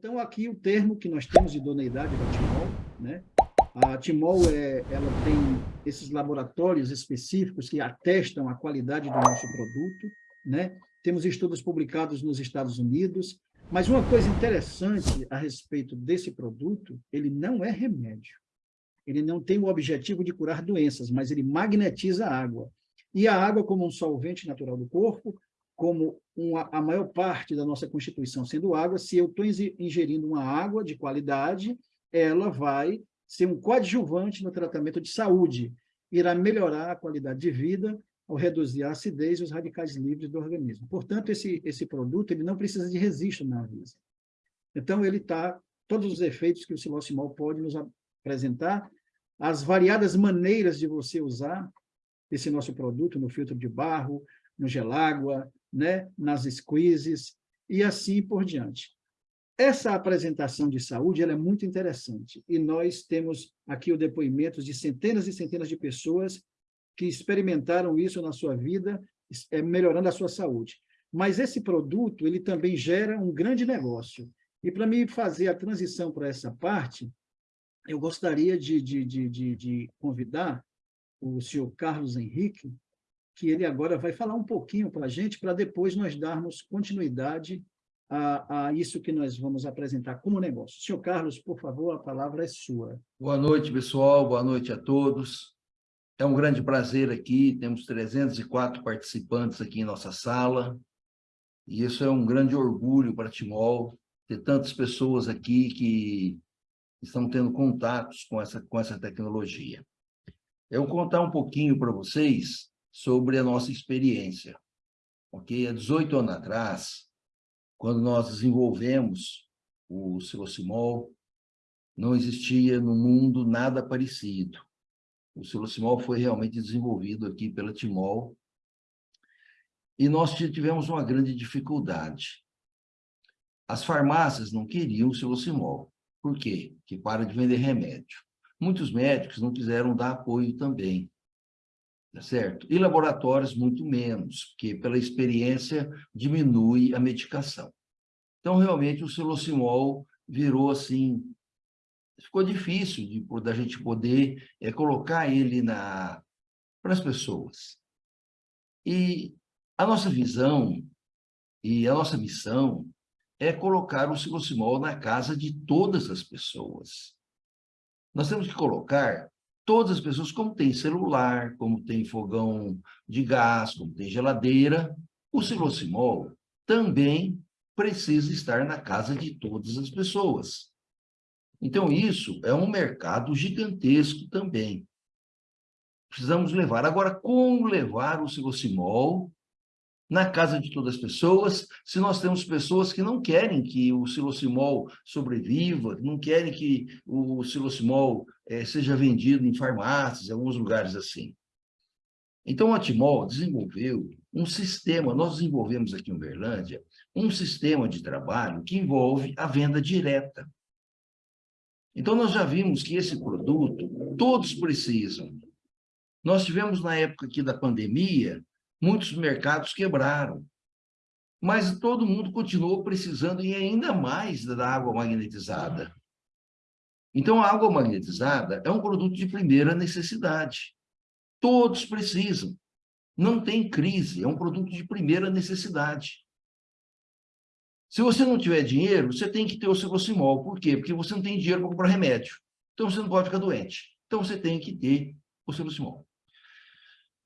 Então, aqui o termo que nós temos de idoneidade da Timol, né? A Timol, é, ela tem esses laboratórios específicos que atestam a qualidade do nosso produto, né? Temos estudos publicados nos Estados Unidos, mas uma coisa interessante a respeito desse produto, ele não é remédio. Ele não tem o objetivo de curar doenças, mas ele magnetiza a água. E a água, como um solvente natural do corpo, como uma, a maior parte da nossa Constituição sendo água, se eu estou ingerindo uma água de qualidade, ela vai ser um coadjuvante no tratamento de saúde, irá melhorar a qualidade de vida ao reduzir a acidez e os radicais livres do organismo. Portanto, esse, esse produto ele não precisa de registro na Anvisa. Então, ele está, todos os efeitos que o silocimol pode nos apresentar, as variadas maneiras de você usar esse nosso produto no filtro de barro, no gelágua, né, nas squeezes e assim por diante. Essa apresentação de saúde é muito interessante e nós temos aqui o depoimento de centenas e centenas de pessoas que experimentaram isso na sua vida, é, melhorando a sua saúde. Mas esse produto ele também gera um grande negócio. E para mim fazer a transição para essa parte, eu gostaria de, de, de, de, de convidar o senhor Carlos Henrique, que ele agora vai falar um pouquinho para a gente, para depois nós darmos continuidade a, a, isso que nós vamos apresentar como negócio. Senhor Carlos, por favor, a palavra é sua. Boa noite, pessoal. Boa noite a todos. É um grande prazer aqui. Temos 304 participantes aqui em nossa sala. E isso é um grande orgulho para Timol, ter tantas pessoas aqui que estão tendo contatos com essa, com essa tecnologia. Eu vou contar um pouquinho para vocês sobre a nossa experiência. Ok? Há 18 anos atrás, quando nós desenvolvemos o Silocimol, não existia no mundo nada parecido. O Silocimol foi realmente desenvolvido aqui pela Timol e nós tivemos uma grande dificuldade. As farmácias não queriam o Silocimol. Por quê? Que para de vender remédio. Muitos médicos não quiseram dar apoio também certo? E laboratórios muito menos, porque pela experiência diminui a medicação. Então, realmente, o silocimol virou assim, ficou difícil de, da gente poder é, colocar ele na, para as pessoas. E a nossa visão e a nossa missão é colocar o silocimol na casa de todas as pessoas. Nós temos que colocar todas as pessoas, como tem celular, como tem fogão de gás, como tem geladeira, o silocimol também precisa estar na casa de todas as pessoas. Então, isso é um mercado gigantesco também. Precisamos levar. Agora, como levar o silocimol na casa de todas as pessoas, se nós temos pessoas que não querem que o silocimol sobreviva, não querem que o silocimol é, seja vendido em farmácias, em alguns lugares assim. Então, a Timol desenvolveu um sistema, nós desenvolvemos aqui em Uberlândia, um sistema de trabalho que envolve a venda direta. Então, nós já vimos que esse produto, todos precisam. Nós tivemos, na época aqui da pandemia, muitos mercados quebraram. Mas todo mundo continuou precisando e ainda mais da água magnetizada. Então, a água magnetizada é um produto de primeira necessidade. Todos precisam. Não tem crise, é um produto de primeira necessidade. Se você não tiver dinheiro, você tem que ter o seu Por quê? Porque você não tem dinheiro para comprar remédio. Então, você não pode ficar doente. Então, você tem que ter o seu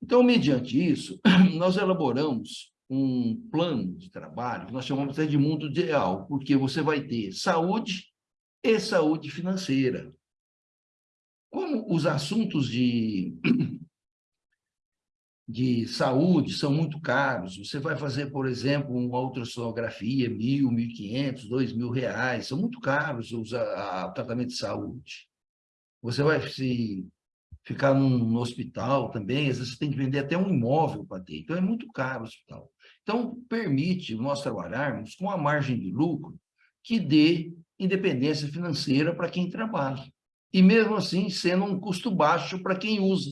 então, mediante isso, nós elaboramos um plano de trabalho nós chamamos de mundo ideal, porque você vai ter saúde e saúde financeira. Como os assuntos de, de saúde são muito caros, você vai fazer, por exemplo, uma ultrassonografia, mil, mil e quinhentos, dois mil reais, são muito caros o tratamento de saúde. Você vai se ficar num, hospital também, às vezes você tem que vender até um imóvel para ter, então é muito caro o hospital. Então, permite nós trabalharmos com uma margem de lucro que dê independência financeira para quem trabalha. E mesmo assim, sendo um custo baixo para quem usa.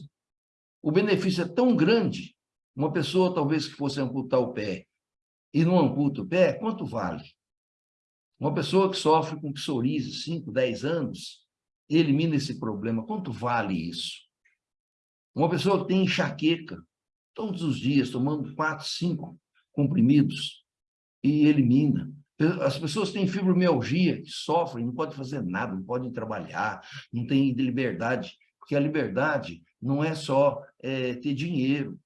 O benefício é tão grande, uma pessoa talvez que fosse amputar o pé e não amputa o pé, quanto vale? Uma pessoa que sofre com psoríase 5, 10 anos, elimina esse problema. Quanto vale isso? Uma pessoa tem enxaqueca, todos os dias, tomando 4, 5 comprimidos, e elimina. As pessoas têm fibromialgia, que sofrem, não podem fazer nada, não podem trabalhar, não têm liberdade, porque a liberdade não é só é, ter dinheiro.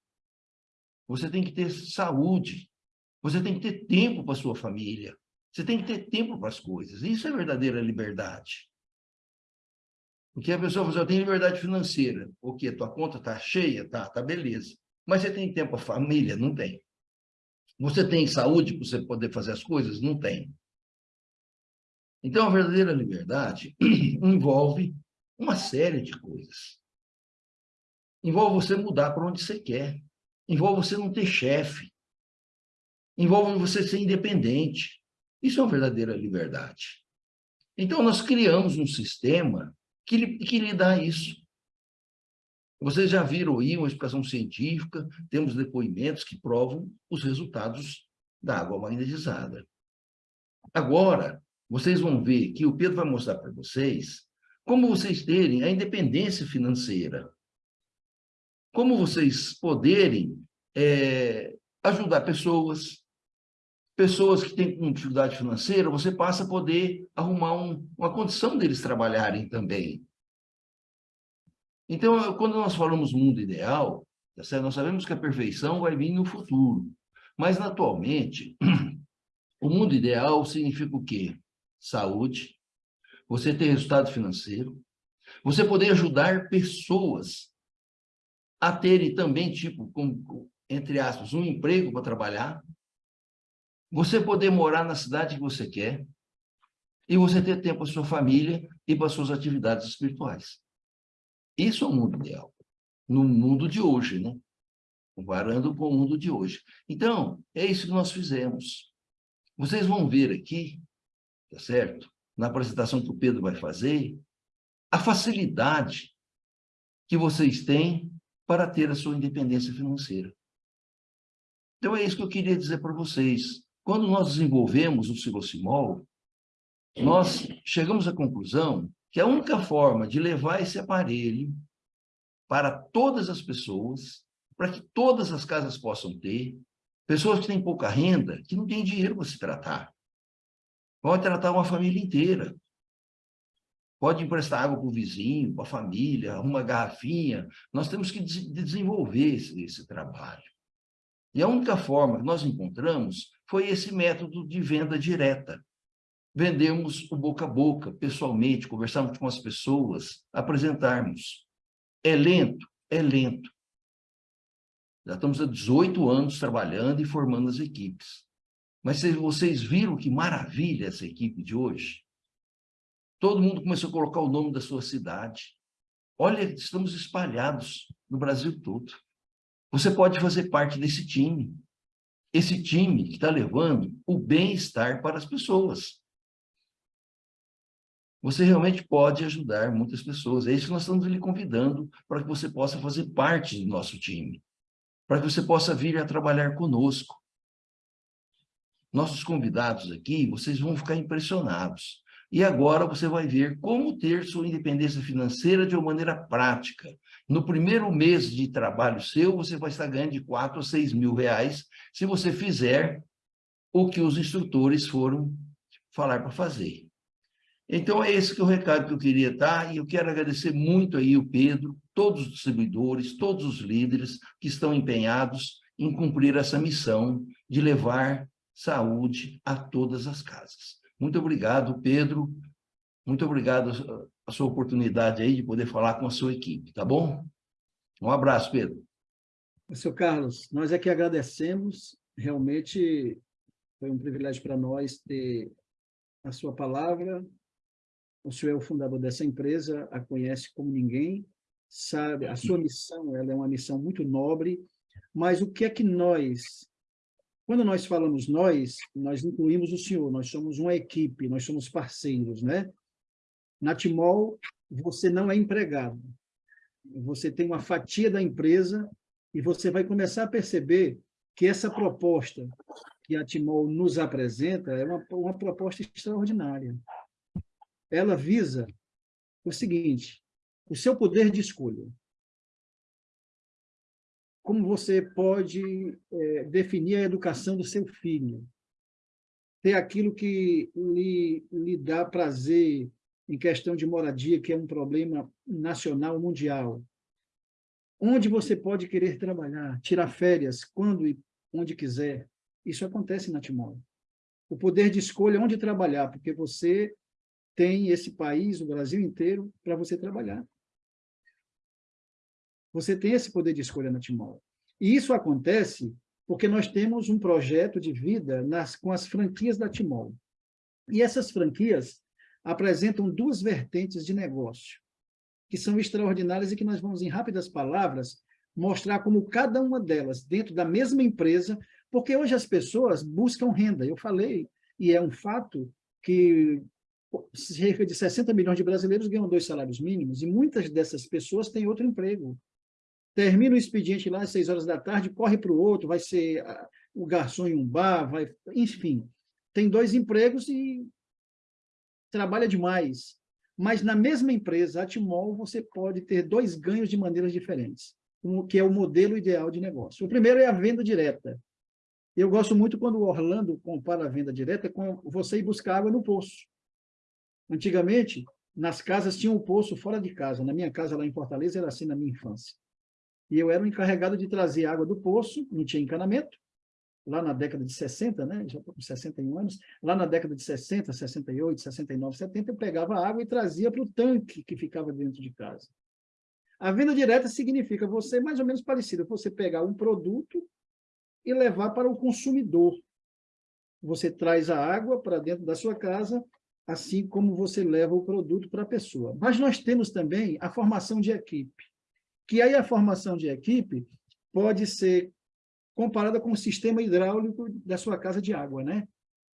Você tem que ter saúde, você tem que ter tempo para sua família, você tem que ter tempo para as coisas. Isso é verdadeira liberdade. Porque a pessoa fala, assim, eu tenho liberdade financeira. O quê? Tua conta está cheia? Tá, tá beleza. Mas você tem tempo para família? Não tem. Você tem saúde para você poder fazer as coisas? Não tem. Então, a verdadeira liberdade envolve uma série de coisas. Envolve você mudar para onde você quer. Envolve você não ter chefe. Envolve você ser independente. Isso é uma verdadeira liberdade. Então, nós criamos um sistema que lhe, que lhe dá isso. Vocês já viram aí uma explicação científica, temos depoimentos que provam os resultados da água magnetizada. Agora, vocês vão ver que o Pedro vai mostrar para vocês como vocês terem a independência financeira, como vocês poderem é, ajudar pessoas, pessoas que têm dificuldade financeira, você passa a poder arrumar um, uma condição deles trabalharem também. Então, quando nós falamos mundo ideal, tá nós sabemos que a perfeição vai vir no futuro. Mas, atualmente, o mundo ideal significa o quê? Saúde, você ter resultado financeiro, você poder ajudar pessoas a terem também, tipo, com, entre aspas, um emprego para trabalhar, você poder morar na cidade que você quer, e você ter tempo para sua família e para suas atividades espirituais. Isso é o mundo ideal, no mundo de hoje, né? Comparando com o mundo de hoje. Então, é isso que nós fizemos. Vocês vão ver aqui, tá certo? Na apresentação que o Pedro vai fazer, a facilidade que vocês têm para ter a sua independência financeira. Então, é isso que eu queria dizer para vocês. Quando nós desenvolvemos o Silocimol, nós chegamos à conclusão que a única forma de levar esse aparelho para todas as pessoas, para que todas as casas possam ter, pessoas que têm pouca renda, que não têm dinheiro para se tratar. Pode tratar uma família inteira. Pode emprestar água para o vizinho, para a família, uma garrafinha. Nós temos que desenvolver esse, esse trabalho. E a única forma que nós encontramos foi esse método de venda direta vendemos o boca a boca, pessoalmente, conversarmos com as pessoas, apresentarmos. É lento? É lento. Já estamos há 18 anos trabalhando e formando as equipes. Mas vocês viram que maravilha essa equipe de hoje? Todo mundo começou a colocar o nome da sua cidade. Olha, estamos espalhados no Brasil todo. Você pode fazer parte desse time. Esse time que está levando o bem-estar para as pessoas você realmente pode ajudar muitas pessoas. É isso que nós estamos lhe convidando para que você possa fazer parte do nosso time, para que você possa vir a trabalhar conosco. Nossos convidados aqui, vocês vão ficar impressionados. E agora você vai ver como ter sua independência financeira de uma maneira prática. No primeiro mês de trabalho seu, você vai estar ganhando de 4 a 6 mil reais se você fizer o que os instrutores foram falar para fazer. Então, é esse que é o recado que eu queria dar, e eu quero agradecer muito aí o Pedro, todos os distribuidores, todos os líderes que estão empenhados em cumprir essa missão de levar saúde a todas as casas. Muito obrigado, Pedro. Muito obrigado a sua oportunidade aí de poder falar com a sua equipe, tá bom? Um abraço, Pedro. Seu Carlos, nós é que agradecemos. Realmente foi um privilégio para nós ter a sua palavra, o senhor é o fundador dessa empresa, a conhece como ninguém, sabe, a sua missão ela é uma missão muito nobre, mas o que é que nós, quando nós falamos nós, nós incluímos o senhor, nós somos uma equipe, nós somos parceiros, né? Na Timol, você não é empregado, você tem uma fatia da empresa e você vai começar a perceber que essa proposta que a Timol nos apresenta é uma, uma proposta extraordinária. Ela visa o seguinte, o seu poder de escolha. Como você pode é, definir a educação do seu filho? Ter aquilo que lhe, lhe dá prazer em questão de moradia, que é um problema nacional, mundial. Onde você pode querer trabalhar, tirar férias, quando e onde quiser. Isso acontece na Timor. O poder de escolha onde trabalhar, porque você tem esse país, o Brasil inteiro, para você trabalhar. Você tem esse poder de escolha na Timor. E isso acontece porque nós temos um projeto de vida nas, com as franquias da Timor. E essas franquias apresentam duas vertentes de negócio, que são extraordinárias e que nós vamos, em rápidas palavras, mostrar como cada uma delas, dentro da mesma empresa, porque hoje as pessoas buscam renda. Eu falei, e é um fato, que cerca de 60 milhões de brasileiros ganham dois salários mínimos, e muitas dessas pessoas têm outro emprego. Termina o expediente lá às seis horas da tarde, corre para o outro, vai ser ah, o garçom em um bar, vai, enfim. Tem dois empregos e trabalha demais. Mas na mesma empresa, a Timol, você pode ter dois ganhos de maneiras diferentes, que é o modelo ideal de negócio. O primeiro é a venda direta. Eu gosto muito quando o Orlando compara a venda direta com você ir buscar água no poço. Antigamente, nas casas tinha um poço fora de casa. Na minha casa, lá em Fortaleza, era assim na minha infância. E eu era o encarregado de trazer água do poço, não tinha encanamento, lá na década de 60, né? já estou com 61 anos, lá na década de 60, 68, 69, 70, eu pegava água e trazia para o tanque que ficava dentro de casa. A venda direta significa você, mais ou menos parecido, você pegar um produto e levar para o consumidor. Você traz a água para dentro da sua casa, assim como você leva o produto para a pessoa. Mas nós temos também a formação de equipe, que aí a formação de equipe pode ser comparada com o sistema hidráulico da sua casa de água, né?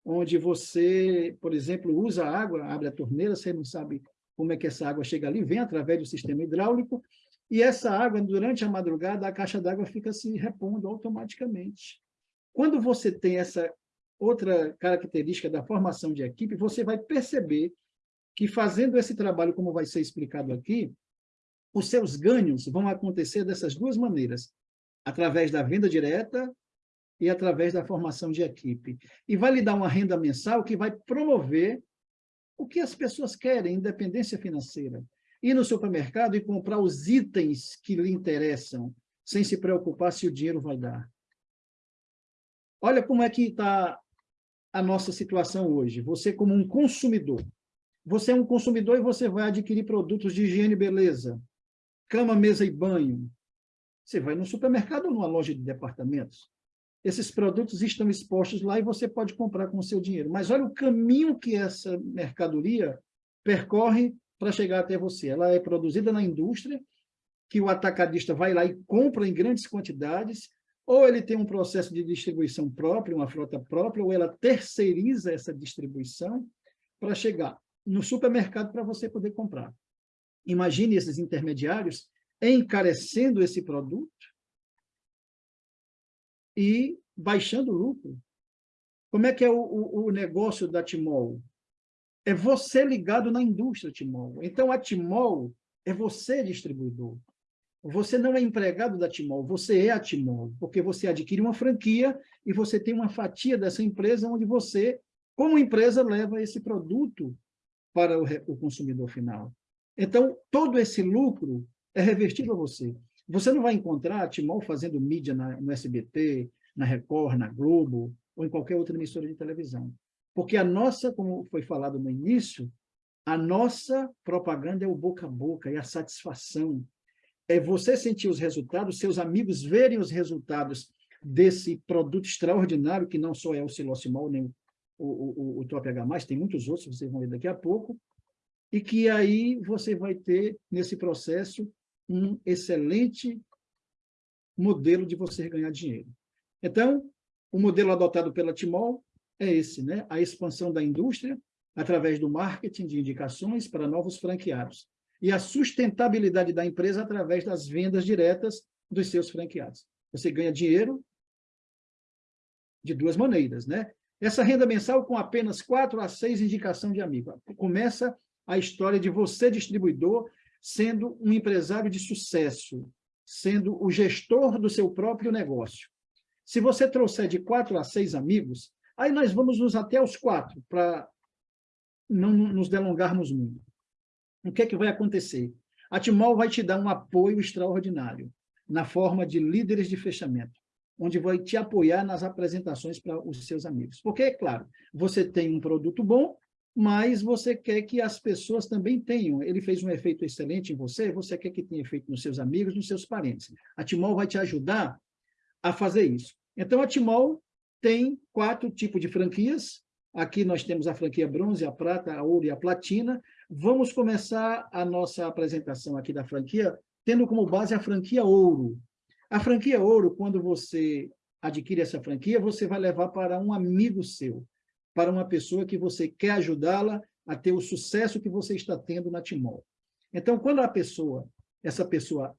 Onde você, por exemplo, usa água, abre a torneira, você não sabe como é que essa água chega ali, vem através do sistema hidráulico, e essa água, durante a madrugada, a caixa d'água fica se repondo automaticamente. Quando você tem essa outra característica da formação de equipe, você vai perceber que fazendo esse trabalho, como vai ser explicado aqui, os seus ganhos vão acontecer dessas duas maneiras através da venda direta e através da formação de equipe. E vai lhe dar uma renda mensal que vai promover o que as pessoas querem, independência financeira. Ir no supermercado e comprar os itens que lhe interessam, sem se preocupar se o dinheiro vai dar. Olha como é que está a nossa situação hoje. Você como um consumidor. Você é um consumidor e você vai adquirir produtos de higiene e beleza, cama, mesa e banho, você vai no supermercado ou numa loja de departamentos. Esses produtos estão expostos lá e você pode comprar com o seu dinheiro. Mas olha o caminho que essa mercadoria percorre para chegar até você. Ela é produzida na indústria, que o atacadista vai lá e compra em grandes quantidades, ou ele tem um processo de distribuição próprio, uma frota própria, ou ela terceiriza essa distribuição para chegar no supermercado para você poder comprar. Imagine esses intermediários encarecendo esse produto e baixando o lucro. Como é que é o, o, o negócio da Timol? É você ligado na indústria Timol. Então, a Timol é você distribuidor. Você não é empregado da Timol, você é a Timol, porque você adquire uma franquia e você tem uma fatia dessa empresa onde você, como empresa, leva esse produto para o, o consumidor final. Então, todo esse lucro é revertido a você. Você não vai encontrar Timol fazendo mídia na, no SBT, na Record, na Globo, ou em qualquer outra emissora de televisão. Porque a nossa, como foi falado no início, a nossa propaganda é o boca a boca, é a satisfação. É você sentir os resultados, seus amigos verem os resultados desse produto extraordinário, que não só é o silocimol, nem o, o, o, o Top H+, tem muitos outros, vocês vão ver daqui a pouco, e que aí você vai ter, nesse processo, um excelente modelo de você ganhar dinheiro. Então, o modelo adotado pela Timol é esse, né? a expansão da indústria através do marketing de indicações para novos franqueados e a sustentabilidade da empresa através das vendas diretas dos seus franqueados. Você ganha dinheiro de duas maneiras, né? Essa renda mensal com apenas quatro a seis indicação de amigo. Começa a história de você, distribuidor, sendo um empresário de sucesso, sendo o gestor do seu próprio negócio. Se você trouxer de quatro a seis amigos, aí nós vamos nos até os quatro, para não nos delongarmos muito. O que é que vai acontecer? A Timol vai te dar um apoio extraordinário, na forma de líderes de fechamento, onde vai te apoiar nas apresentações para os seus amigos. Porque, é claro, você tem um produto bom, mas você quer que as pessoas também tenham. Ele fez um efeito excelente em você, você quer que tenha efeito nos seus amigos, nos seus parentes. A Timol vai te ajudar a fazer isso. Então, a Timol tem quatro tipos de franquias. Aqui nós temos a franquia bronze, a prata, a ouro e a platina. Vamos começar a nossa apresentação aqui da franquia, tendo como base a franquia ouro. A franquia ouro, quando você adquire essa franquia, você vai levar para um amigo seu para uma pessoa que você quer ajudá-la a ter o sucesso que você está tendo na Timol. Então, quando a pessoa, essa pessoa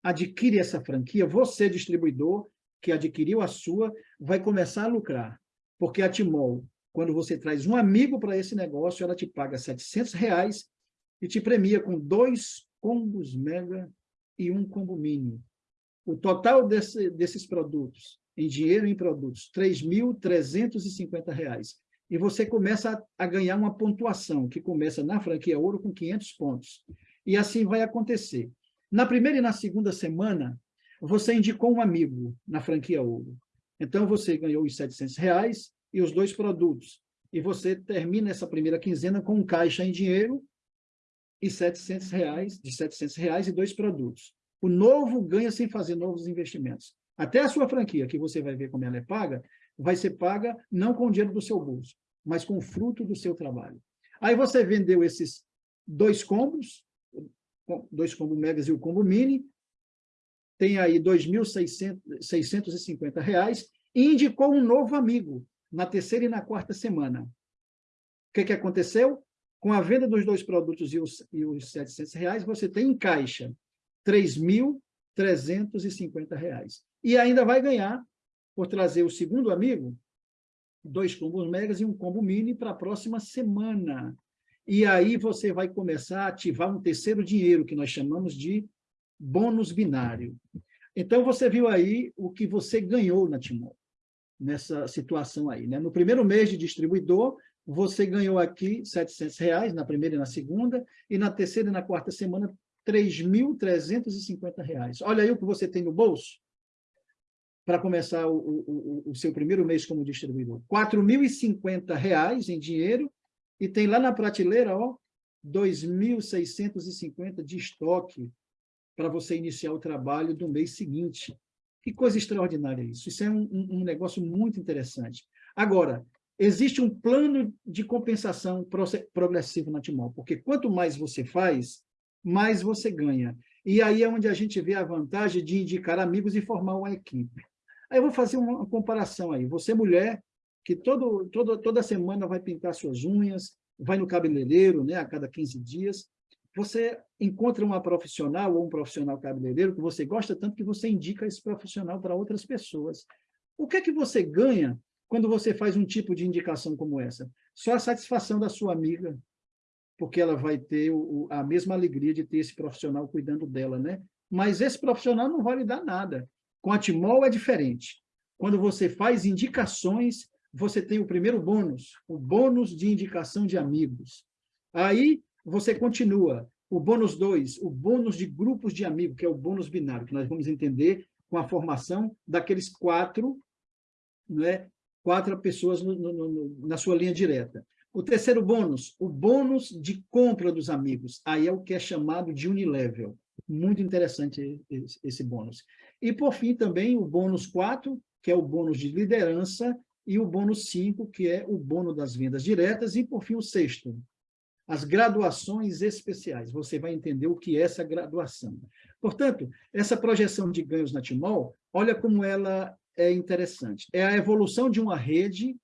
adquire essa franquia, você, distribuidor, que adquiriu a sua, vai começar a lucrar. Porque a Timol, quando você traz um amigo para esse negócio, ela te paga 700 reais e te premia com dois combos mega e um combo mini. O total desse, desses produtos em dinheiro em produtos, R$ 3.350. E você começa a, a, ganhar uma pontuação, que começa na franquia ouro com 500 pontos. E assim vai acontecer. Na primeira e na segunda semana, você indicou um amigo na franquia ouro. Então, você ganhou os 700 reais e os dois produtos. E você termina essa primeira quinzena com um caixa em dinheiro e 700 reais, de 700 reais e dois produtos. O novo ganha sem fazer novos investimentos. Até a sua franquia, que você vai ver como ela é paga, vai ser paga não com o dinheiro do seu bolso, mas com o fruto do seu trabalho. Aí você vendeu esses dois combos, dois combos megas e o combo mini, tem aí R$ 2.650 e indicou um novo amigo na terceira e na quarta semana. O que, que aconteceu? Com a venda dos dois produtos e os, e os 700 reais, você tem em caixa R$ 3.350 e ainda vai ganhar, por trazer o segundo amigo, dois combos megas e um combo mini para a próxima semana. E aí você vai começar a ativar um terceiro dinheiro, que nós chamamos de bônus binário. Então, você viu aí o que você ganhou na Timor, nessa situação aí. Né? No primeiro mês de distribuidor, você ganhou aqui 700 reais, na primeira e na segunda, e na terceira e na quarta semana, R$ 3.350. Olha aí o que você tem no bolso para começar o, o, o, seu primeiro mês como distribuidor. R$ 4.050 em dinheiro e tem lá na prateleira, ó, 2.650 de estoque para você iniciar o trabalho do mês seguinte. Que coisa extraordinária isso. Isso é um, um negócio muito interessante. Agora, existe um plano de compensação progressivo na Timol, porque quanto mais você faz, mais você ganha. E aí é onde a gente vê a vantagem de indicar amigos e formar uma equipe. Aí eu vou fazer uma comparação aí. Você, mulher, que todo, todo, toda semana vai pintar suas unhas, vai no cabeleireiro né, a cada 15 dias, você encontra uma profissional ou um profissional cabeleireiro que você gosta tanto que você indica esse profissional para outras pessoas. O que é que você ganha quando você faz um tipo de indicação como essa? Só a satisfação da sua amiga, porque ela vai ter o, a mesma alegria de ter esse profissional cuidando dela, né? Mas esse profissional não vai lhe dar nada. Com a Timol é diferente. Quando você faz indicações, você tem o primeiro bônus, o bônus de indicação de amigos. Aí você continua. O bônus 2, o bônus de grupos de amigos, que é o bônus binário, que nós vamos entender com a formação daqueles quatro, né, quatro pessoas no, no, no, na sua linha direta. O terceiro bônus, o bônus de compra dos amigos. Aí é o que é chamado de unilevel. Muito interessante esse, bônus. E, por fim, também o bônus 4, que é o bônus de liderança, e o bônus 5, que é o bônus das vendas diretas, e, por fim, o sexto, as graduações especiais. Você vai entender o que é essa graduação. Portanto, essa projeção de ganhos na Timol, olha como ela é interessante. É a evolução de uma rede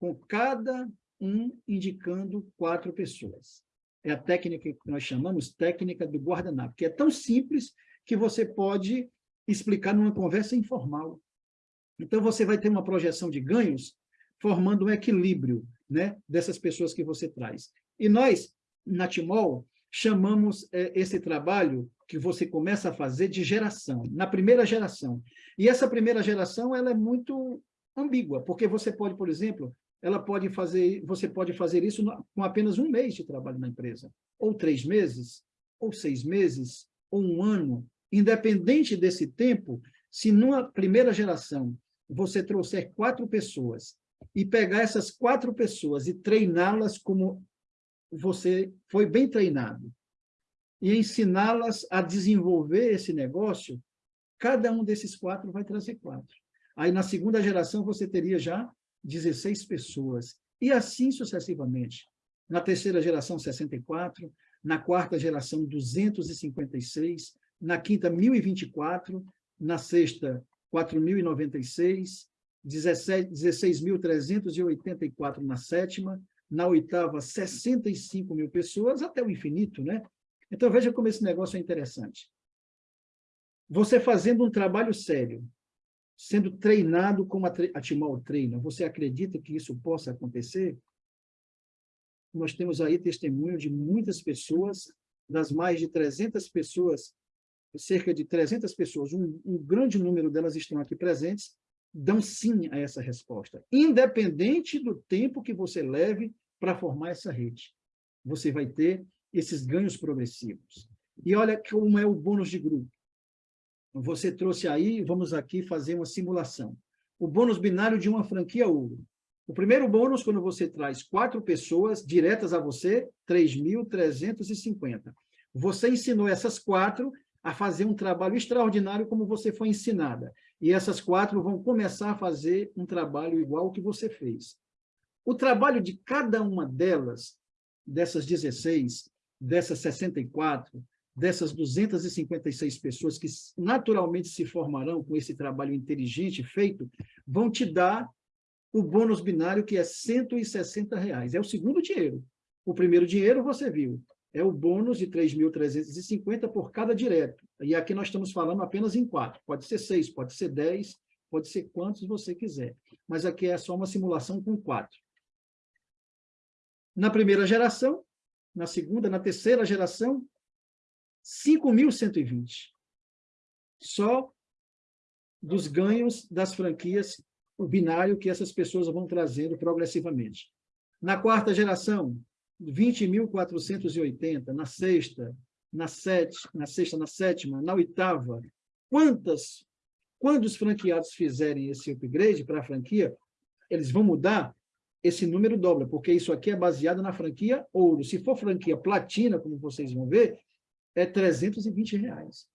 com cada um indicando quatro pessoas. É a técnica que nós chamamos técnica do guardanapo, que é tão simples que você pode explicar numa conversa informal. Então, você vai ter uma projeção de ganhos formando um equilíbrio né, dessas pessoas que você traz. E nós, na Timol, chamamos é, esse trabalho que você começa a fazer de geração, na primeira geração. E essa primeira geração ela é muito ambígua, porque você pode, por exemplo, ela pode fazer, você pode fazer isso com apenas um mês de trabalho na empresa, ou três meses, ou seis meses, ou um ano, independente desse tempo, se numa primeira geração você trouxer quatro pessoas e pegar essas quatro pessoas e treiná-las como você foi bem treinado, e ensiná-las a desenvolver esse negócio, cada um desses quatro vai trazer quatro. Aí, na segunda geração, você teria já 16 pessoas, e assim sucessivamente. Na terceira geração, 64, na quarta geração, 256, na quinta, 1024, na sexta, 4.096, 16.384 na sétima, na oitava, 65 mil pessoas, até o infinito, né? Então, veja como esse negócio é interessante. Você fazendo um trabalho sério, sendo treinado como a Timol treina, você acredita que isso possa acontecer? Nós temos aí testemunho de muitas pessoas, das mais de 300 pessoas, cerca de 300 pessoas, um, um grande número delas estão aqui presentes, dão sim a essa resposta, independente do tempo que você leve para formar essa rede. Você vai ter esses ganhos progressivos. E olha como é o bônus de grupo. Você trouxe aí, vamos aqui fazer uma simulação. O bônus binário de uma franquia ouro. O primeiro bônus, quando você traz quatro pessoas diretas a você, 3.350. Você ensinou essas quatro a fazer um trabalho extraordinário como você foi ensinada. E essas quatro vão começar a fazer um trabalho igual ao que você fez. O trabalho de cada uma delas, dessas 16, dessas 64, dessas 256 pessoas que naturalmente se formarão com esse trabalho inteligente feito, vão te dar o bônus binário, que é 160 reais. É o segundo dinheiro. O primeiro dinheiro, você viu, é o bônus de 3.350 por cada direto. E aqui nós estamos falando apenas em quatro. Pode ser seis, pode ser dez, pode ser quantos você quiser. Mas aqui é só uma simulação com quatro. Na primeira geração, na segunda, na terceira geração, 5.120. Só dos ganhos das franquias, o binário que essas pessoas vão trazendo progressivamente. Na quarta geração, 20.480. Na sexta, na, sete, na sexta, na sétima, na oitava. Quantas, quando os franqueados fizerem esse upgrade para a franquia, eles vão mudar, esse número dobra, porque isso aqui é baseado na franquia ouro. Se for franquia platina, como vocês vão ver, é 320 reais.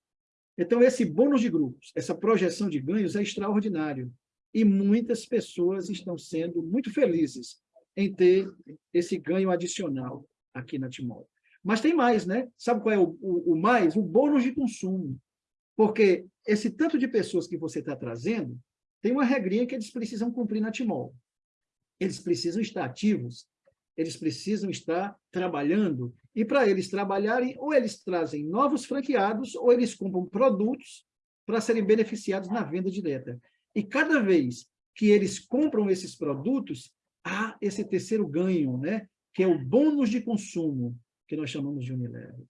Então, esse bônus de grupos, essa projeção de ganhos é extraordinário. E muitas pessoas estão sendo muito felizes em ter esse ganho adicional aqui na Timor. Mas tem mais, né? Sabe qual é o, o, o mais? O bônus de consumo. Porque esse tanto de pessoas que você está trazendo, tem uma regrinha que eles precisam cumprir na Timor. Eles precisam estar ativos, eles precisam estar trabalhando, e para eles trabalharem, ou eles trazem novos franqueados, ou eles compram produtos para serem beneficiados na venda direta. E cada vez que eles compram esses produtos, há esse terceiro ganho, né? que é o bônus de consumo, que nós chamamos de Unilever.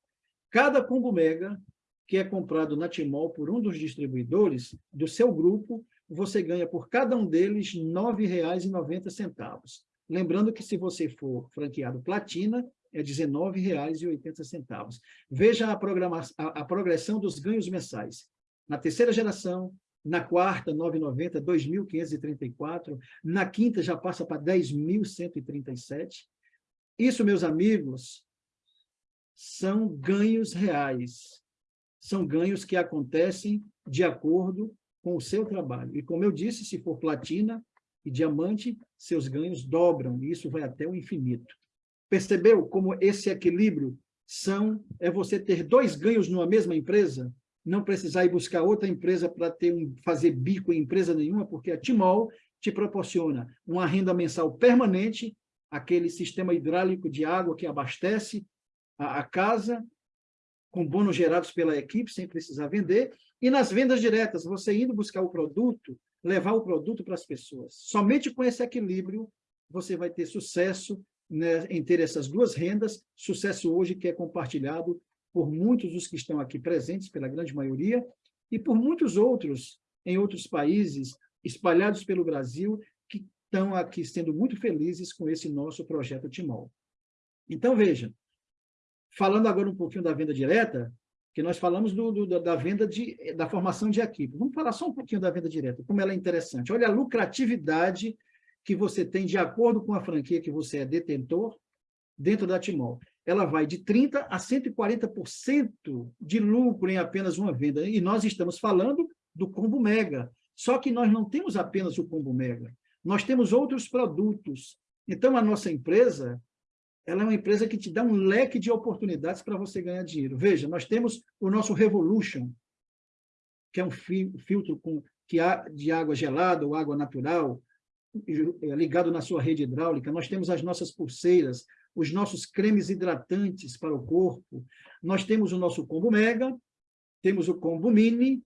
Cada combo mega que é comprado na Timol por um dos distribuidores do seu grupo, você ganha por cada um deles R$ 9,90. Lembrando que se você for franqueado platina, é R$ 19,80. Veja a, a, a progressão dos ganhos mensais. Na terceira geração, na quarta, 9,90, 2.534, na quinta já passa para 10.137. Isso, meus amigos, são ganhos reais, são ganhos que acontecem de acordo com o seu trabalho. E como eu disse, se for platina e diamante, seus ganhos dobram, e isso vai até o infinito. Percebeu como esse equilíbrio são é você ter dois ganhos numa mesma empresa? não precisar ir buscar outra empresa para ter um, fazer bico em empresa nenhuma, porque a Timol te proporciona uma renda mensal permanente, aquele sistema hidráulico de água que abastece a, a casa, com bônus gerados pela equipe, sem precisar vender, e nas vendas diretas, você indo buscar o produto levar o produto para as pessoas. Somente com esse equilíbrio você vai ter sucesso né, em ter essas duas rendas, sucesso hoje que é compartilhado por muitos dos que estão aqui presentes, pela grande maioria, e por muitos outros em outros países, espalhados pelo Brasil, que estão aqui sendo muito felizes com esse nosso projeto Timol. Então, veja, falando agora um pouquinho da venda direta, que nós falamos do, do, da venda de, da formação de equipe. Vamos falar só um pouquinho da venda direta, como ela é interessante. Olha a lucratividade que você tem de acordo com a franquia que você é detentor dentro da Timol. Ela vai de 30% a 140% de lucro em apenas uma venda. E nós estamos falando do combo mega. Só que nós não temos apenas o combo mega. Nós temos outros produtos. Então, a nossa empresa, ela é uma empresa que te dá um leque de oportunidades para você ganhar dinheiro. Veja, nós temos o nosso Revolution, que é um filtro com, que há de água gelada ou água natural, é, ligado na sua rede hidráulica. Nós temos as nossas pulseiras, os nossos cremes hidratantes para o corpo. Nós temos o nosso combo mega, temos o combo mini,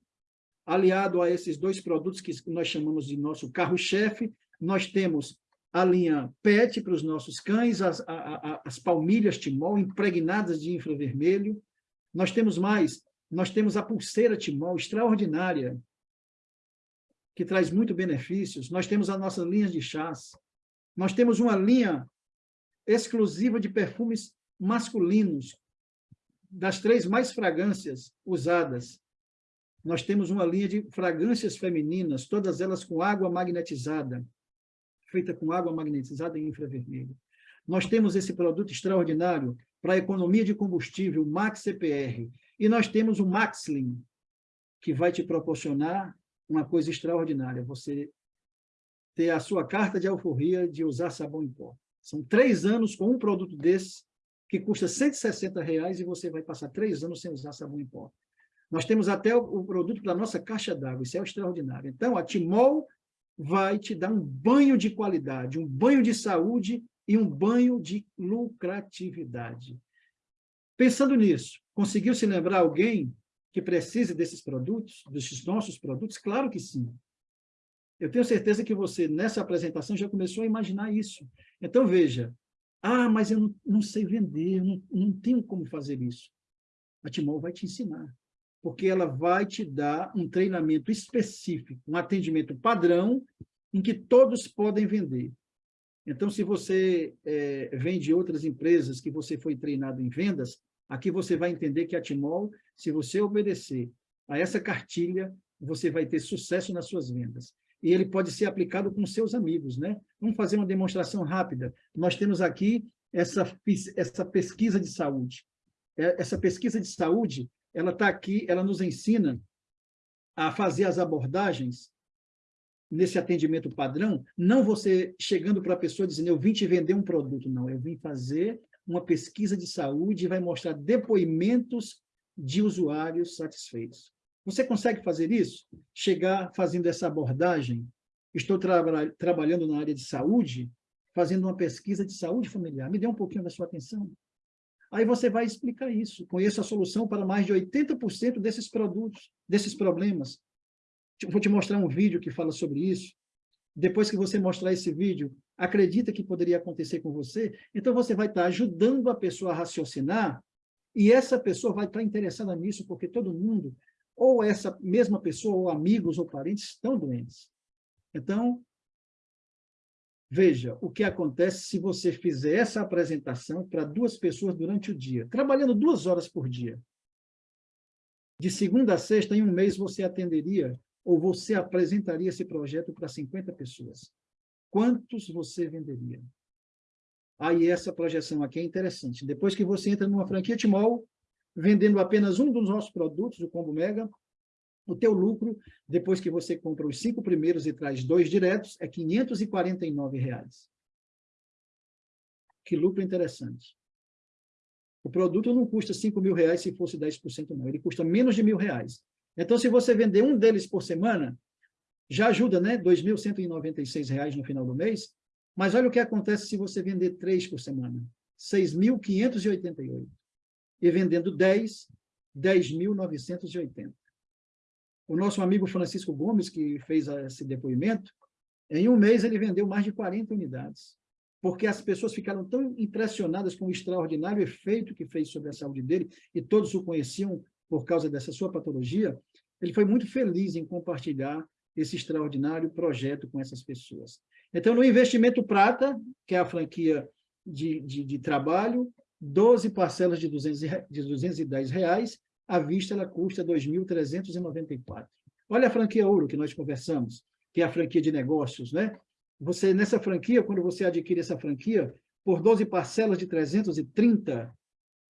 aliado a esses dois produtos que nós chamamos de nosso carro-chefe, nós temos a linha PET para os nossos cães, as, a, a, as palmilhas Timol impregnadas de infravermelho. Nós temos mais, nós temos a pulseira Timol extraordinária, que traz muito benefícios. Nós temos a nossa linha de chás. Nós temos uma linha exclusiva de perfumes masculinos, das três mais fragrâncias usadas. Nós temos uma linha de fragrâncias femininas, todas elas com água magnetizada feita com água magnetizada em infravermelho. Nós temos esse produto extraordinário para a economia de combustível, o Max CPR. E nós temos o Maxlin, que vai te proporcionar uma coisa extraordinária, você ter a sua carta de alforria de usar sabão em pó. São três anos com um produto desse, que custa 160 reais e você vai passar três anos sem usar sabão em pó. Nós temos até o, produto para a nossa caixa d'água, isso é extraordinário. Então, a Timol vai te dar um banho de qualidade, um banho de saúde e um banho de lucratividade. Pensando nisso, conseguiu se lembrar alguém que precise desses produtos, desses nossos produtos? Claro que sim. Eu tenho certeza que você, nessa apresentação, já começou a imaginar isso. Então, veja, ah, mas eu não, não sei vender, não, não tenho como fazer isso. A Timol vai te ensinar porque ela vai te dar um treinamento específico, um atendimento padrão, em que todos podem vender. Então, se você é, vem de outras empresas que você foi treinado em vendas, aqui você vai entender que a Timol, se você obedecer a essa cartilha, você vai ter sucesso nas suas vendas. E ele pode ser aplicado com seus amigos, né? Vamos fazer uma demonstração rápida. Nós temos aqui essa, essa pesquisa de saúde. É, essa pesquisa de saúde, ela está aqui, ela nos ensina a fazer as abordagens nesse atendimento padrão, não você chegando para a pessoa dizendo, eu vim te vender um produto, não, eu vim fazer uma pesquisa de saúde e vai mostrar depoimentos de usuários satisfeitos. Você consegue fazer isso? Chegar fazendo essa abordagem? Estou tra trabalhando na área de saúde, fazendo uma pesquisa de saúde familiar. Me dê um pouquinho da sua atenção. Aí você vai explicar isso. Conheço a solução para mais de 80% desses produtos, desses problemas. Vou te mostrar um vídeo que fala sobre isso. Depois que você mostrar esse vídeo, acredita que poderia acontecer com você? Então você vai estar ajudando a pessoa a raciocinar e essa pessoa vai estar interessada nisso porque todo mundo, ou essa mesma pessoa, ou amigos ou parentes, estão doentes. Então, Veja o que acontece se você fizer essa apresentação para duas pessoas durante o dia, trabalhando duas horas por dia. De segunda a sexta, em um mês, você atenderia ou você apresentaria esse projeto para 50 pessoas. Quantos você venderia? Aí essa projeção aqui é interessante. Depois que você entra numa franquia Timol, vendendo apenas um dos nossos produtos, o Combo Mega, o teu lucro, depois que você compra os cinco primeiros e traz dois diretos, é 549 reais. Que lucro interessante. O produto não custa 5 mil reais se fosse 10%, não. Ele custa menos de mil reais. Então, se você vender um deles por semana, já ajuda, né? R$ 2.196 no final do mês. Mas olha o que acontece se você vender três por semana. R$ 6.588. E vendendo 10, R$ 10.980. o nosso amigo Francisco Gomes, que fez esse depoimento, em um mês ele vendeu mais de 40 unidades, porque as pessoas ficaram tão impressionadas com o extraordinário efeito que fez sobre a saúde dele, e todos o conheciam por causa dessa sua patologia, ele foi muito feliz em compartilhar esse extraordinário projeto com essas pessoas. Então, no investimento prata, que é a franquia de, de, de trabalho, 12 parcelas de, 200, de 210 reais, à vista ela custa 2.394. Olha a franquia ouro que nós conversamos, que é a franquia de negócios, né? Você, nessa franquia, quando você adquire essa franquia, por 12 parcelas de 330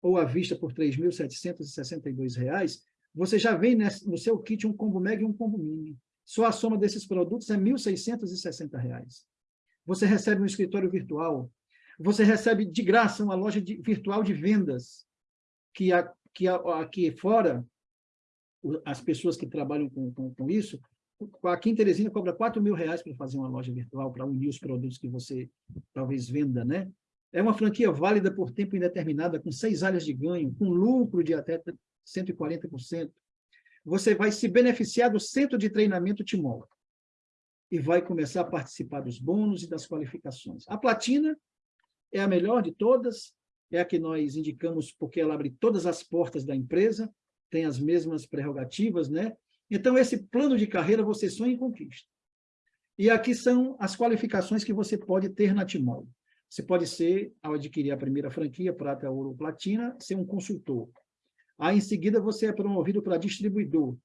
ou à vista por R$ 3.762, você já vem no seu kit um combo mega e um combo mini. Só a soma desses produtos é R$ 1.660. Você recebe um escritório virtual, você recebe de graça uma loja de, virtual de vendas, que, a, que aqui fora, as pessoas que trabalham com, com, com isso, aqui em Teresina cobra 4 mil reais para fazer uma loja virtual, para unir os produtos que você talvez venda, né? É uma franquia válida por tempo indeterminado, com seis áreas de ganho, com lucro de até 140%. Você vai se beneficiar do centro de treinamento Timol e vai começar a participar dos bônus e das qualificações. A platina é a melhor de todas, é a que nós indicamos porque ela abre todas as portas da empresa, tem as mesmas prerrogativas, né? Então, esse plano de carreira você sonha em conquista. E aqui são as qualificações que você pode ter na Timol. Você pode ser, ao adquirir a primeira franquia, prata, ouro, platina, ser um consultor. Aí, em seguida, você é promovido para distribuidor,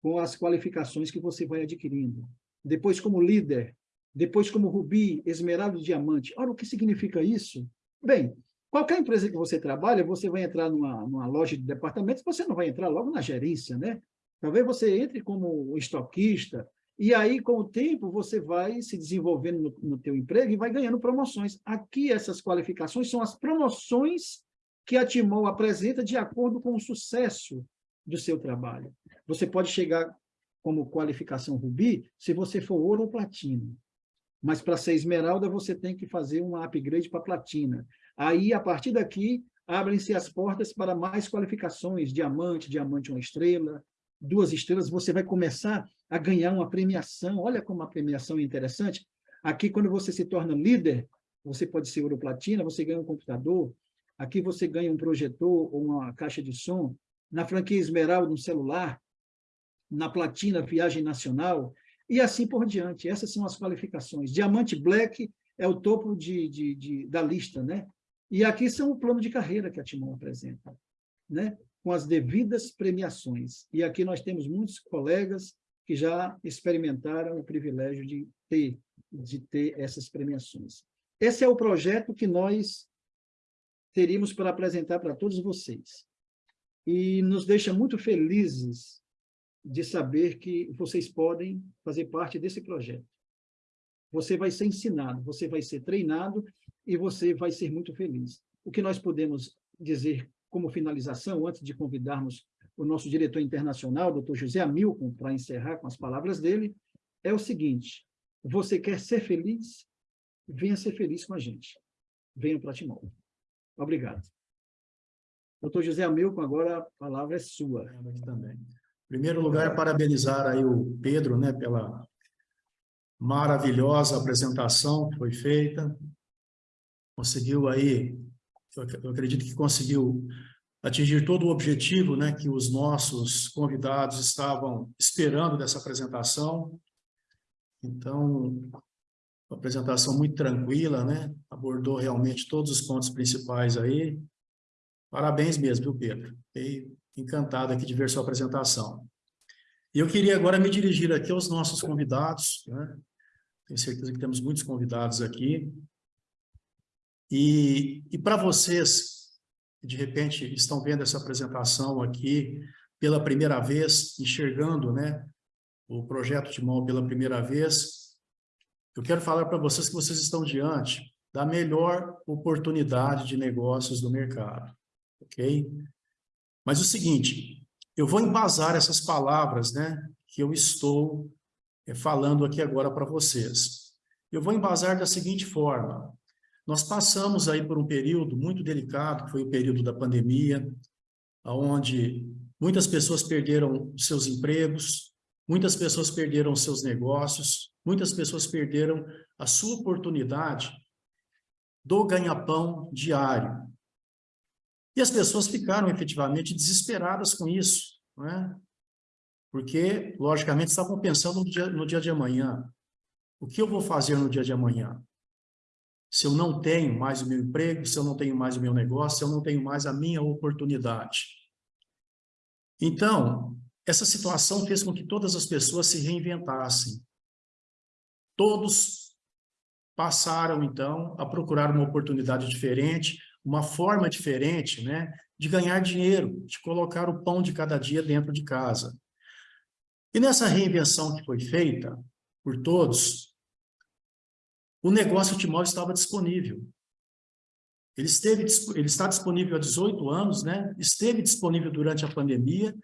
com as qualificações que você vai adquirindo. Depois, como líder. Depois, como rubi, esmeralda e diamante. Ora, o que significa isso? Bem, qualquer empresa que você trabalha, você vai entrar numa, numa loja de departamentos, você não vai entrar logo na gerência, né? Talvez você entre como estoquista, e aí, com o tempo, você vai se desenvolvendo no, no teu emprego e vai ganhando promoções. Aqui, essas qualificações são as promoções que a Timol apresenta de acordo com o sucesso do seu trabalho. Você pode chegar como qualificação Rubi se você for ouro ou platina. Mas para ser esmeralda, você tem que fazer um upgrade para platina. Aí, a partir daqui, abrem-se as portas para mais qualificações, diamante, diamante uma estrela, duas estrelas, você vai começar a ganhar uma premiação. Olha como a premiação é interessante. Aqui, quando você se torna líder, você pode ser ouro platina, você ganha um computador. Aqui você ganha um projetor ou uma caixa de som. Na franquia Esmeralda, um celular. Na platina, viagem nacional. E assim por diante. Essas são as qualificações. Diamante Black é o topo de, de, de da lista, né? E aqui são o plano de carreira que a Timon apresenta, né? com as devidas premiações. E aqui nós temos muitos colegas que já experimentaram o privilégio de ter, de ter essas premiações. Esse é o projeto que nós teríamos para apresentar para todos vocês. E nos deixa muito felizes de saber que vocês podem fazer parte desse projeto. Você vai ser ensinado, você vai ser treinado e você vai ser muito feliz. O que nós podemos dizer como finalização, antes de convidarmos o nosso diretor internacional, doutor José Amilcon, para encerrar com as palavras dele, é o seguinte, você quer ser feliz? Venha ser feliz com a gente. Venha para Timor. Obrigado. Doutor José Amilcon, agora a palavra é sua. Também. Em primeiro lugar, parabenizar aí o Pedro, né, pela maravilhosa apresentação que foi feita. Conseguiu aí eu acredito que conseguiu atingir todo o objetivo né, que os nossos convidados estavam esperando dessa apresentação. Então, uma apresentação muito tranquila, né? abordou realmente todos os pontos principais aí. Parabéns mesmo, viu, Pedro? Fiquei encantado aqui de ver sua apresentação. E eu queria agora me dirigir aqui aos nossos convidados, né? Tenho certeza que temos muitos convidados aqui. E, e para vocês que de repente estão vendo essa apresentação aqui pela primeira vez, enxergando né, o projeto Timol pela primeira vez, eu quero falar para vocês que vocês estão diante da melhor oportunidade de negócios do mercado, ok? Mas o seguinte, eu vou embasar essas palavras né, que eu estou eh, falando aqui agora para vocês. Eu vou embasar da seguinte forma, nós passamos aí por um período muito delicado, que foi o período da pandemia, onde muitas pessoas perderam seus empregos, muitas pessoas perderam seus negócios, muitas pessoas perderam a sua oportunidade do ganha-pão diário. E as pessoas ficaram efetivamente desesperadas com isso, não é? porque, logicamente, estavam pensando no dia, no dia de amanhã. O que eu vou fazer no dia de amanhã? Se eu não tenho mais o meu emprego, se eu não tenho mais o meu negócio, se eu não tenho mais a minha oportunidade. Então, essa situação fez com que todas as pessoas se reinventassem. Todos passaram, então, a procurar uma oportunidade diferente, uma forma diferente né, de ganhar dinheiro, de colocar o pão de cada dia dentro de casa. E nessa reinvenção que foi feita por todos, o negócio Timóteo estava disponível. Ele, esteve, ele está disponível há 18 anos, né? esteve disponível durante a pandemia,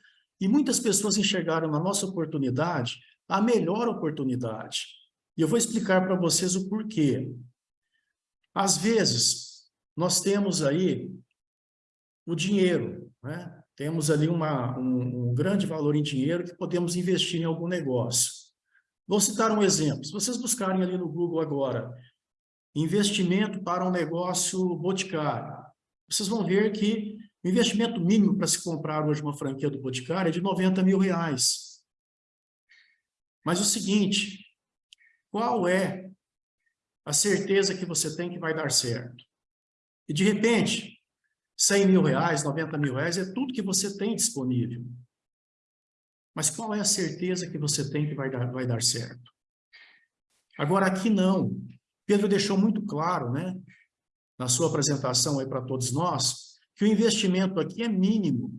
e muitas pessoas enxergaram na nossa oportunidade a melhor oportunidade. E eu vou explicar para vocês o porquê. Às vezes, nós temos aí o dinheiro, né? temos ali uma, um, um grande valor em dinheiro que podemos investir em algum negócio. Vou citar um exemplo. Se vocês buscarem ali no Google agora, investimento para um negócio boticário, vocês vão ver que o investimento mínimo para se comprar hoje uma franquia do Boticário é de 90 mil reais. Mas o seguinte, qual é a certeza que você tem que vai dar certo? E de repente, 100 mil reais, 90 mil reais, é tudo que você tem disponível. Mas qual é a certeza que você tem que vai dar, vai dar certo? Agora, aqui não. Pedro deixou muito claro, né, na sua apresentação aí para todos nós, que o investimento aqui é mínimo.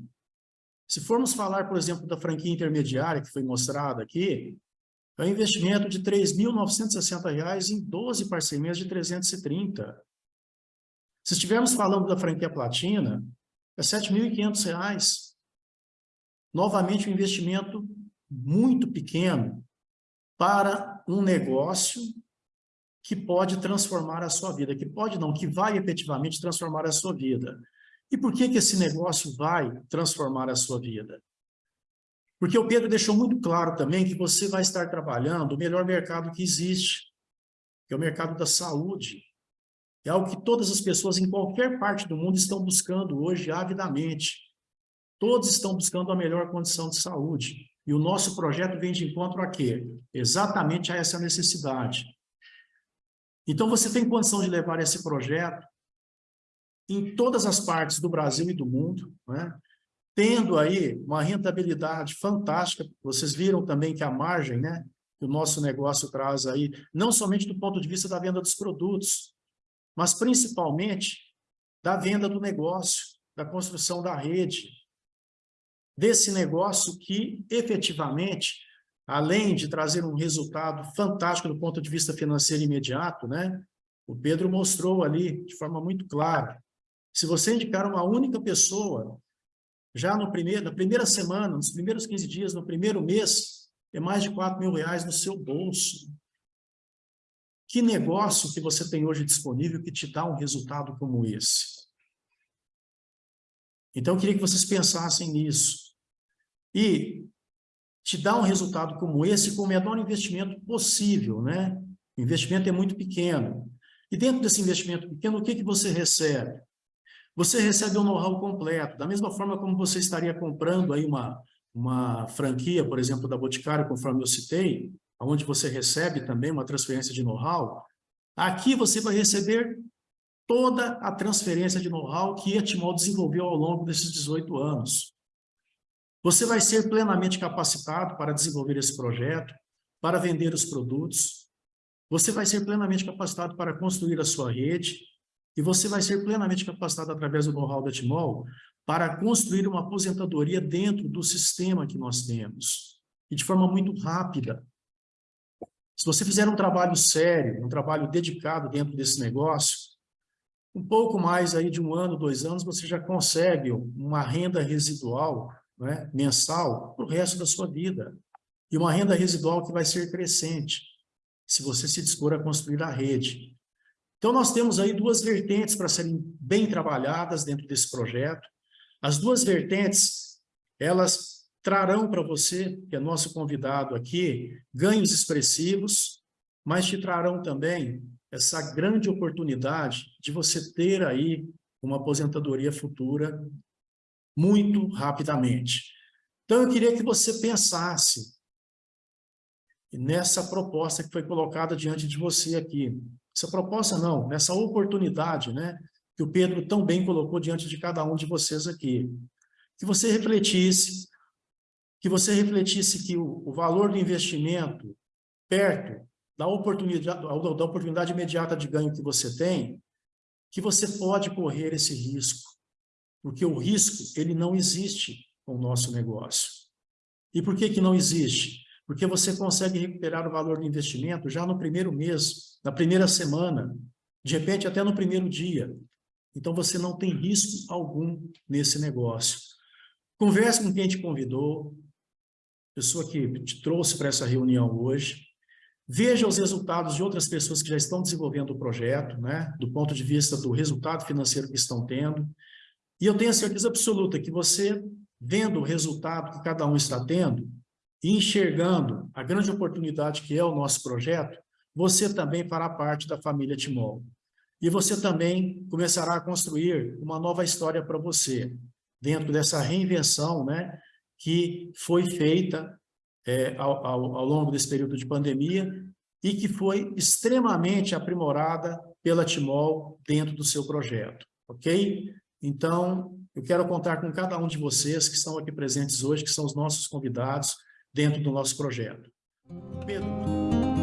Se formos falar, por exemplo, da franquia intermediária, que foi mostrada aqui, é um investimento de R$ 3.960 em 12 parcerias de 330. Se estivermos falando da franquia platina, é R$ 7.500. Novamente, um investimento muito pequeno para um negócio que pode transformar a sua vida, que pode não, que vai efetivamente transformar a sua vida. E por que, que esse negócio vai transformar a sua vida? Porque o Pedro deixou muito claro também que você vai estar trabalhando o melhor mercado que existe, que é o mercado da saúde. É algo que todas as pessoas em qualquer parte do mundo estão buscando hoje avidamente. Todos estão buscando a melhor condição de saúde. E o nosso projeto vem de encontro a quê? Exatamente a essa necessidade. Então, você tem condição de levar esse projeto em todas as partes do Brasil e do mundo, né? tendo aí uma rentabilidade fantástica. Vocês viram também que a margem né, que o nosso negócio traz aí, não somente do ponto de vista da venda dos produtos, mas principalmente da venda do negócio, da construção da rede, desse negócio que efetivamente, além de trazer um resultado fantástico do ponto de vista financeiro imediato, né, o Pedro mostrou ali de forma muito clara se você indicar uma única pessoa, já no primeiro, na primeira semana, nos primeiros 15 dias, no primeiro mês, é mais de 4 mil reais no seu bolso. Que negócio que você tem hoje disponível que te dá um resultado como esse? Então, eu queria que vocês pensassem nisso. E te dá um resultado como esse com o menor investimento possível, né? O investimento é muito pequeno. E dentro desse investimento pequeno, o que, que você recebe? você recebe um know-how completo, da mesma forma como você estaria comprando aí uma, uma franquia, por exemplo, da Boticário, conforme eu citei, onde você recebe também uma transferência de know-how, aqui você vai receber toda a transferência de know-how que a Timol desenvolveu ao longo desses 18 anos. Você vai ser plenamente capacitado para desenvolver esse projeto, para vender os produtos, você vai ser plenamente capacitado para construir a sua rede, e você vai ser plenamente capacitado através do know-how da Timol para construir uma aposentadoria dentro do sistema que nós temos. E de forma muito rápida. Se você fizer um trabalho sério, um trabalho dedicado dentro desse negócio, um pouco mais aí de um ano, dois anos, você já consegue uma renda residual né, mensal para o resto da sua vida. E uma renda residual que vai ser crescente, se você se dispor a construir a rede. Então, nós temos aí duas vertentes para serem bem trabalhadas dentro desse projeto. As duas vertentes, elas trarão para você, que é nosso convidado aqui, ganhos expressivos, mas te trarão também essa grande oportunidade de você ter aí uma aposentadoria futura muito rapidamente. Então, eu queria que você pensasse nessa proposta que foi colocada diante de você aqui. Essa proposta não, nessa oportunidade, né, que o Pedro tão bem colocou diante de cada um de vocês aqui. Que você refletisse, que você refletisse que o, o valor do investimento perto da oportunidade, da oportunidade imediata de ganho que você tem, que você pode correr esse risco, porque o risco ele não existe com o nosso negócio. E por que, que não existe? Porque você consegue recuperar o valor do investimento já no primeiro mês, na primeira semana, de repente até no primeiro dia. Então você não tem risco algum nesse negócio. Converse com quem te convidou, pessoa que te trouxe para essa reunião hoje, veja os resultados de outras pessoas que já estão desenvolvendo o projeto, né, do ponto de vista do resultado financeiro que estão tendo, e eu tenho a certeza absoluta que você, vendo o resultado que cada um está tendo, e enxergando a grande oportunidade que é o nosso projeto, você também fará parte da família Timol. E você também começará a construir uma nova história para você, dentro dessa reinvenção né, que foi feita é, ao, ao, ao longo desse período de pandemia e que foi extremamente aprimorada pela Timol dentro do seu projeto, ok? Então, eu quero contar com cada um de vocês que estão aqui presentes hoje, que são os nossos convidados dentro do nosso projeto. Pedro.